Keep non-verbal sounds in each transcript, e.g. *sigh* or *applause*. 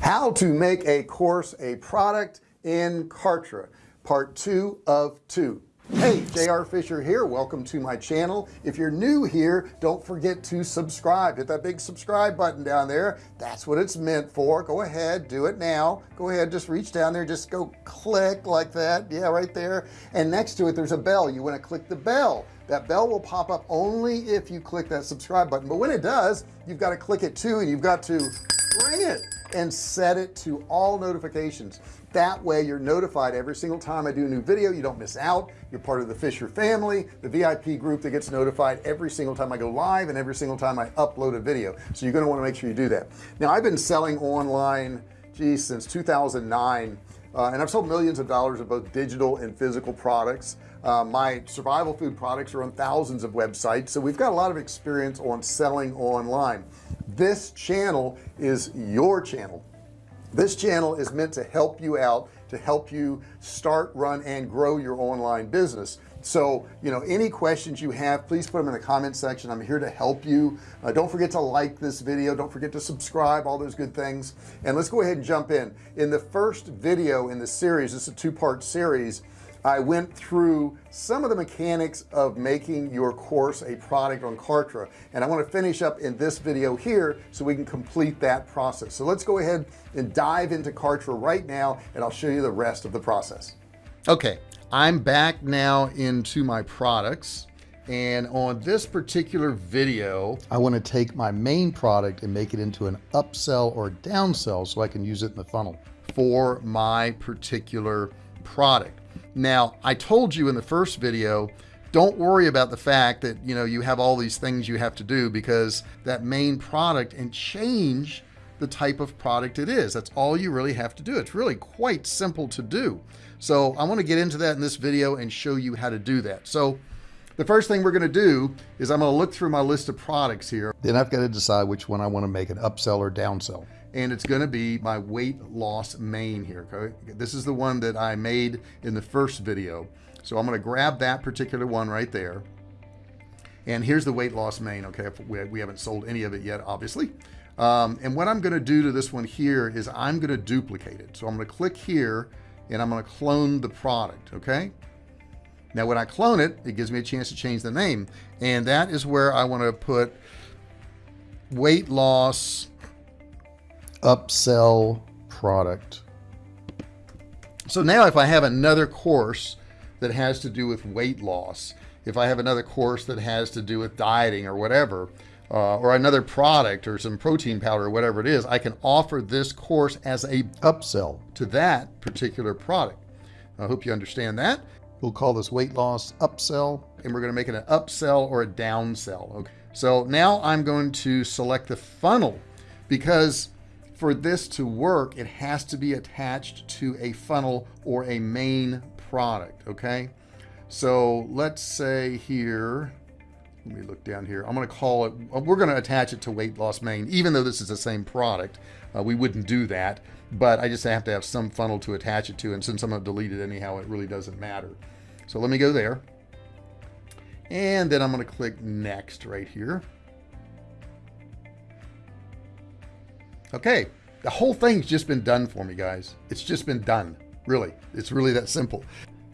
how to make a course a product in Kartra part two of two. Hey JR Fisher here. Welcome to my channel. If you're new here don't forget to subscribe. Hit that big subscribe button down there. That's what it's meant for. Go ahead do it now. Go ahead just reach down there. Just go click like that. Yeah right there. And next to it there's a bell. You want to click the bell. That bell will pop up only if you click that subscribe button. But when it does you've got to click it too and you've got to ring it and set it to all notifications. That way you're notified every single time I do a new video. You don't miss out. You're part of the Fisher family the VIP group that gets notified every single time I go live and every single time I upload a video. So you're going to want to make sure you do that. Now I've been selling online geez since 2009 uh, and I've sold millions of dollars of both digital and physical products. Uh, my survival food products are on thousands of websites so we've got a lot of experience on selling online. This channel is your channel. This channel is meant to help you out to help you start run and grow your online business so you know any questions you have please put them in the comment section. I'm here to help you. Uh, don't forget to like this video. Don't forget to subscribe all those good things. And let's go ahead and jump in. In the first video in the series this is a two-part series I went through some of the mechanics of making your course a product on Kartra. And I want to finish up in this video here so we can complete that process. So let's go ahead and dive into Kartra right now and I'll show you the rest of the process okay I'm back now into my products. And on this particular video I want to take my main product and make it into an upsell or downsell so I can use it in the funnel for my particular product. Now I told you in the first video don't worry about the fact that you know you have all these things you have to do because that main product and change the type of product it is. That's all you really have to do. It's really quite simple to do so I want to get into that in this video and show you how to do that. So the first thing we're going to do is I'm going to look through my list of products here. Then I've got to decide which one I want to make an upsell or downsell. And it's going to be my weight loss main here okay? This is the one that I made in the first video. So I'm going to grab that particular one right there. And here's the weight loss main okay? We haven't sold any of it yet obviously. Um, and what I'm going to do to this one here is I'm going to duplicate it. So I'm going to click here and I'm going to clone the product okay? Now when I clone it it gives me a chance to change the name and that is where I want to put weight loss upsell product. So now if I have another course that has to do with weight loss if I have another course that has to do with dieting or whatever uh, or another product or some protein powder or whatever it is I can offer this course as a upsell to that particular product. I hope you understand that. We'll call this weight loss upsell and we're going to make it an upsell or a downsell okay? So now I'm going to select the funnel because for this to work it has to be attached to a funnel or a main product okay? So let's say here let me look down here. I'm going to call it we're going to attach it to weight loss main even though this is the same product. Uh, we wouldn't do that but I just have to have some funnel to attach it to and since I'm going to delete it anyhow it really doesn't matter. So let me go there. And then I'm going to click next right here. Okay the whole thing's just been done for me guys. It's just been done really. It's really that simple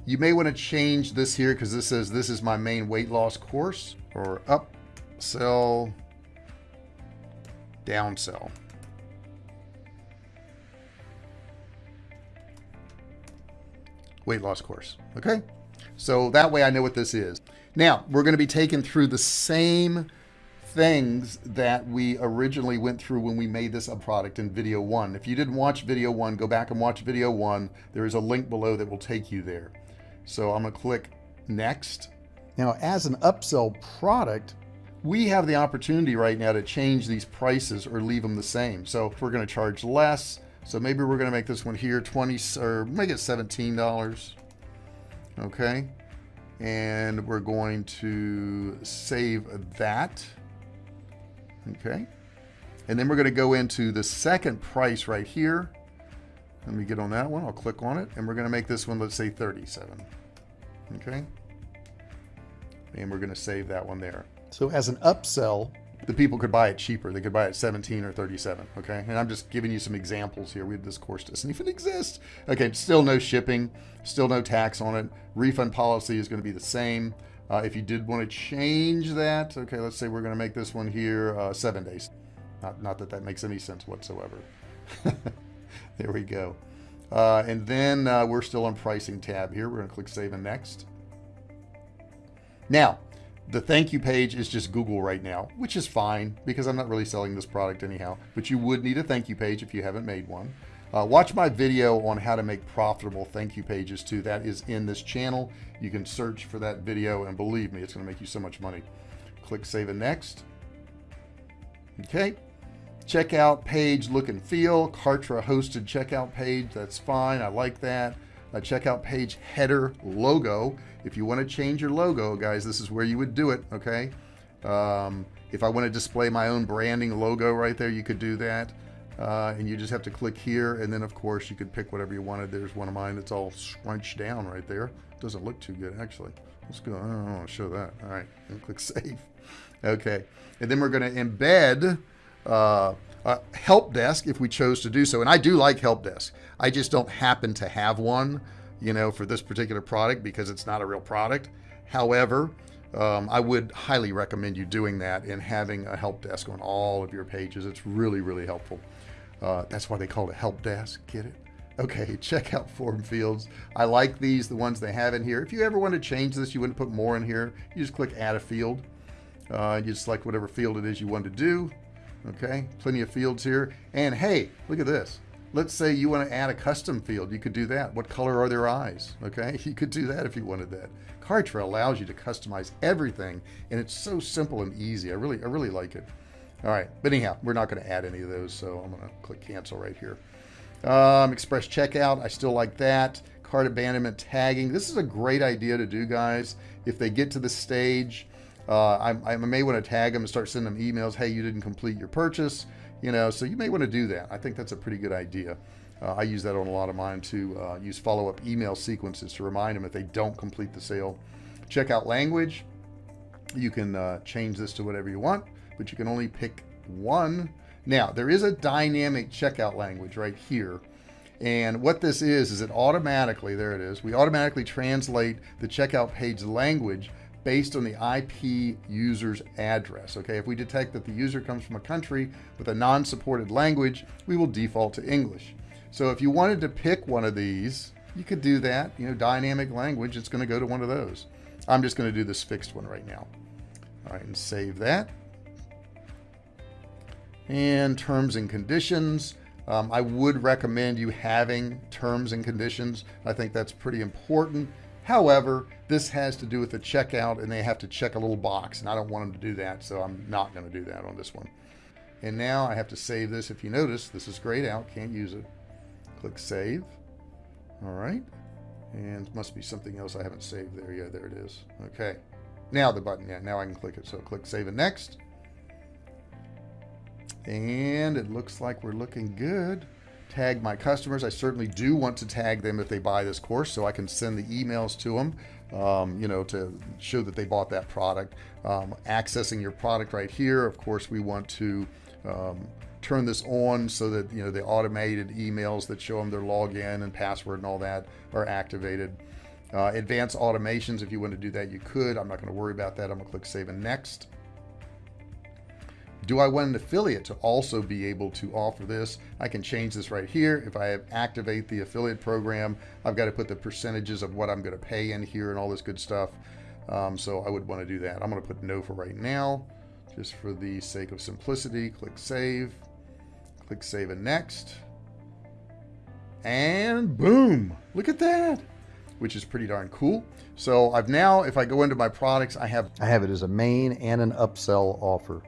you may want to change this here because this says this is my main weight loss course or up sell down sell. Weight loss course okay? So that way I know what this is. Now we're going to be taken through the same things that we originally went through when we made this a product in video one. If you didn't watch video one go back and watch video one. There is a link below that will take you there so I'm gonna click next. Now as an upsell product we have the opportunity right now to change these prices or leave them the same. So if we're going to charge less so maybe we're going to make this one here 20 or make it $17 okay? And we're going to save that. Okay? And then we're going to go into the second price right here. Let me get on that one. I'll click on it. And we're going to make this one let's say 37 okay? And we're going to save that one there. So as an upsell the people could buy it cheaper. They could buy it 17 or 37 okay? And I'm just giving you some examples here. We this course doesn't even exist. Okay still no shipping still no tax on it. Refund policy is going to be the same. Uh, if you did want to change that okay let's say we're going to make this one here uh, seven days. Not, not that that makes any sense whatsoever. *laughs* There we go uh, and then uh, we're still on pricing tab here. We're to click save and next. Now the thank you page is just Google right now which is fine because I'm not really selling this product anyhow but you would need a thank you page if you haven't made one. Uh, watch my video on how to make profitable thank you pages too. That is in this channel. You can search for that video and believe me it's to make you so much money. Click save and next. Okay checkout page look and feel. Kartra hosted checkout page. That's fine. I like that. A checkout page header logo. If you want to change your logo guys this is where you would do it okay? Um, if I want to display my own branding logo right there you could do that. Uh, and you just have to click here and then of course you could pick whatever you wanted. There's one of mine that's all scrunched down right there. Doesn't look too good actually. Let's go I don't want to show that. All right and *laughs* click save. Okay. And then we're going to embed uh, help desk if we chose to do so. And I do like help desk. I just don't happen to have one you know for this particular product because it's not a real product. However um, I would highly recommend you doing that and having a help desk on all of your pages. It's really really helpful. Uh, that's why they call it help desk get it? Okay *laughs* check out form fields. I like these the ones they have in here. If you ever want to change this you wouldn't put more in here. You just click add a field. Uh, you select whatever field it is you want to do okay plenty of fields here. And hey look at this. Let's say you want to add a custom field you could do that. What color are their eyes? Okay *laughs* you could do that if you wanted that. Kartra allows you to customize everything and it's so simple and easy. I really I really like it. All right but anyhow we're not going to add any of those so I'm going to click cancel right here. Um, express checkout I still like that. Cart abandonment tagging this is a great idea to do guys. If they get to the stage uh, I, I, may want to tag them and start sending them emails hey you didn't complete your purchase you know so you may want to do that. I think that's a pretty good idea. Uh, I use that on a lot of mine to uh, use follow-up email sequences to remind them if they don't complete the sale. Checkout language. You can uh, change this to whatever you want but you can only pick one. Now there is a dynamic checkout language right here and what this is is it automatically there it is we automatically translate the checkout page language based on the IP user's address okay? If we detect that the user comes from a country with a non-supported language we will default to English. So if you wanted to pick one of these you could do that you know dynamic language it's going to go to one of those. I'm just going to do this fixed one right now. All right and save that. And terms and conditions um, I would recommend you having terms and conditions. I think that's pretty important however this has to do with the checkout and they have to check a little box and I don't want them to do that so I'm not going to do that on this one. And now I have to save this. If you notice this is grayed out can't use it. Click save. All right. And must be something else I haven't saved there. Yeah there it is. Okay. Now the button yeah now I can click it. So click save and next. And it looks like we're looking good tag my customers. I certainly do want to tag them if they buy this course so I can send the emails to them um, you know to show that they bought that product. Um, accessing your product right here of course we want to um, turn this on so that you know the automated emails that show them their login and password and all that are activated. Uh, advanced automations if you want to do that you could. I'm not going to worry about that. I'm gonna click save and next do I want an affiliate to also be able to offer this? I can change this right here. If I activate the affiliate program I've got to put the percentages of what I'm going to pay in here and all this good stuff. Um, so I would want to do that. I'm going to put no for right now just for the sake of simplicity. Click save. Click save and next. And boom! Look at that! Which is pretty darn cool. So I've now if I go into my products I have I have it as a main and an upsell offer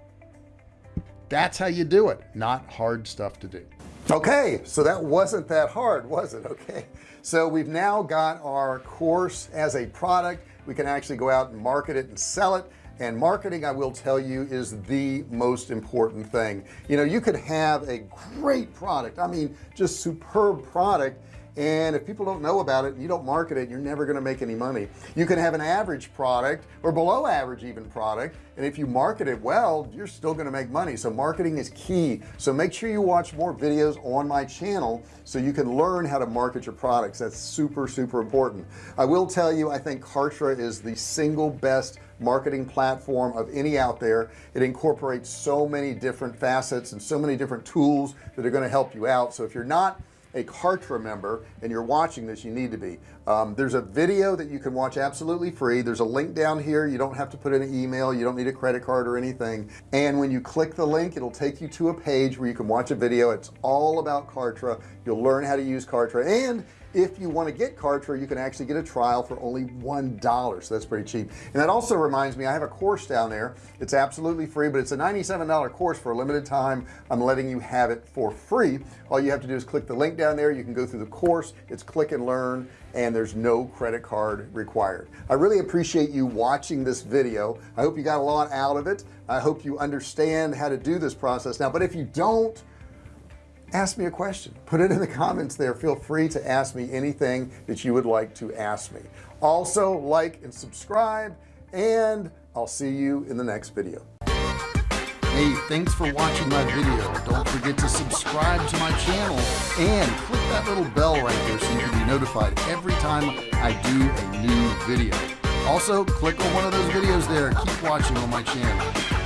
that's how you do it. Not hard stuff to do. Okay so that wasn't that hard was it? Okay. So we've now got our course as a product. We can actually go out and market it and sell it. And marketing I will tell you is the most important thing. You know you could have a great product I mean just superb product and if people don't know about it and you don't market it you're never going to make any money. You can have an average product or below average even product and if you market it well you're still going to make money. So marketing is key. So make sure you watch more videos on my channel so you can learn how to market your products. That's super super important. I will tell you I think Kartra is the single best marketing platform of any out there. It incorporates so many different facets and so many different tools that are going to help you out. So if you're not a Kartra member and you're watching this you need to be. Um, there's a video that you can watch absolutely free. There's a link down here. You don't have to put in an email. You don't need a credit card or anything. And when you click the link it'll take you to a page where you can watch a video. It's all about Kartra. You'll learn how to use Kartra. And if you want to get Kartra you can actually get a trial for only one dollar so that's pretty cheap. And that also reminds me I have a course down there. It's absolutely free but it's a $97 course for a limited time. I'm letting you have it for free. All you have to do is click the link down there. You can go through the course. It's click and learn and there's no credit card required. I really appreciate you watching this video. I hope you got a lot out of it. I hope you understand how to do this process now. But if you don't ask me a question. Put it in the comments there. Feel free to ask me anything that you would like to ask me. Also like and subscribe and I'll see you in the next video. Hey thanks for watching my video. Don't forget to subscribe to my channel and click that little bell right there so you can be notified every time I do a new video. Also click on one of those videos there. Keep watching on my channel